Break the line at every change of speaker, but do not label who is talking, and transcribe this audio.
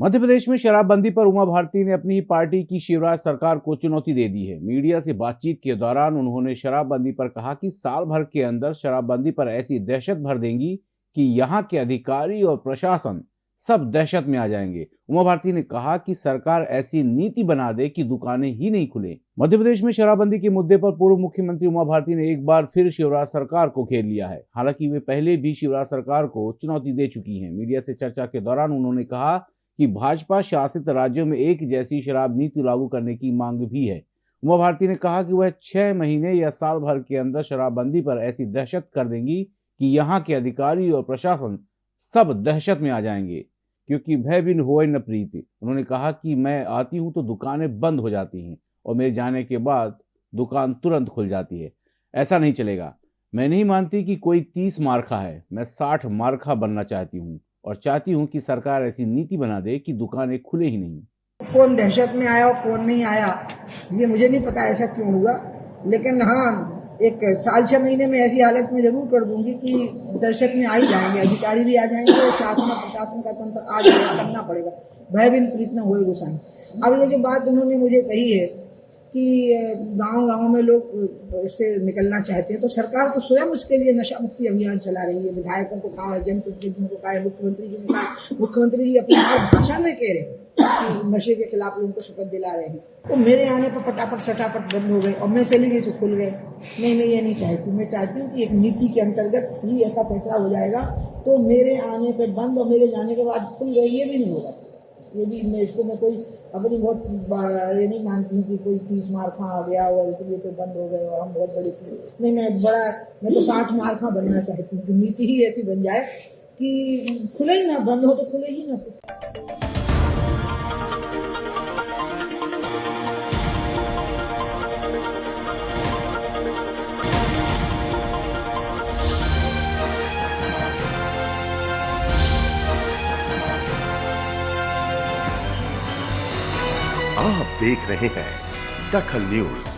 मध्य प्रदेश में शराबबंदी पर उमा भारती ने अपनी पार्टी की शिवराज सरकार को चुनौती दे दी है। मीडिया से बातचीत के दौरान उन्होंने शराबबंदी पर कहा कि साल भर के अंदर शराबबंदी पर ऐसी दहशत भर देंगी कि यहाँ के अधिकारी और प्रशासन सब दहशत में आ जाएँगे। उमा भारती ने कहा कि सरकार ऐसी नीति बना दे कि दुकानें ही नहीं खुले। मध्य प्रदेश में शराबबंदी के मुद्दे पर पूर्व मुख्यमंत्री उमा भारती ने एक बार फिर शिवराज सरकार को घेर लिया है। हालाँकि वे पहले भी शिवराज सरकार को चुनौती दे चुकी हैं। मीडिया से चर्चा के दौरान उन्होंने कहा कि भाजपा शासित राज्यों में एक जैसी शराब नीति लागू करने की मांग भी है। उमा भारती ने कहा कि वह छह महीने या साल भर के अंदर शराबबंदी पर ऐसी दहशत कर देंगी कि यहाँ के अधिकारी और प्रशासन सब दहशत में आ जाएँगे, क्योंकि भय बिन हो न प्रीति। उन्होंने कहा कि मैं आती हूँ तो दुकानें बंद हो जाती हैं और मेरे जाने के बाद दुकान तुरंत खुल जाती है। ऐसा नहीं चलेगा। मैं नहीं मानती कि कोई तीस मार्खा है। मैं साठ मार्खा बनना चाहती हूँ। और चाहती हूँ कि सरकार ऐसी नीति बना दे कि दुकानें खुले ही नहीं।
कौन दहशत में आया और कौन नहीं आया, ये मुझे नहीं पता ऐसा क्यों हुआ। लेकिन हाँ एक साल छह महीने में ऐसी हालत में ज़रूर कर दूँगी कि दर्शक में आ ही जाएँगे, अधिकारी भी आ जाएँगे और शासन, प्रशासन का तंत्र आ जाएगा, करना पड़ेगा। भय बिन प्रीत न होए गुसाई अब ये जो बात उन्होंने मुझे कही है कि गाँव गाँव में लोग इससे निकलना चाहते हैं। तो सरकार तो स्वयं उसके लिए नशा मुक्ति अभियान चला रही है। विधायकों को कहा, जनप्रतिनिधियों को कहा, मुख्यमंत्री जी ने कहा, मुख्यमंत्री जी अपने भाषण में कह रहे हैं कि नशे के खिलाफ लोगों को शपथ दिला रहे हैं। तो मेरे आने पर फटाफट सटाफट बंद हो गए और मैं चली गई तो खुल गए। नहीं, मैं ये नहीं चाहती। मैं चाहती हूँ कि एक नीति के अंतर्गत ही ऐसा फैसला हो जाएगा। तो मेरे आने पर बंद और मेरे जाने के बाद खुल गए, ये भी नहीं होगा। ये भी मैं इसको मैं कोई अपनी बहुत ये नहीं मानती हूँ कि कोई तीस मारखा आ गया और इसलिए तो बंद हो गए और हम बहुत बड़े थी। नहीं, मैं बड़ा मैं तो साठ मार्खा बनना चाहती हूँ नीति ही ऐसी बन जाए कि खुले ही ना, बंद हो तो खुले ही ना।
आप देख रहे हैं दखल न्यूज़।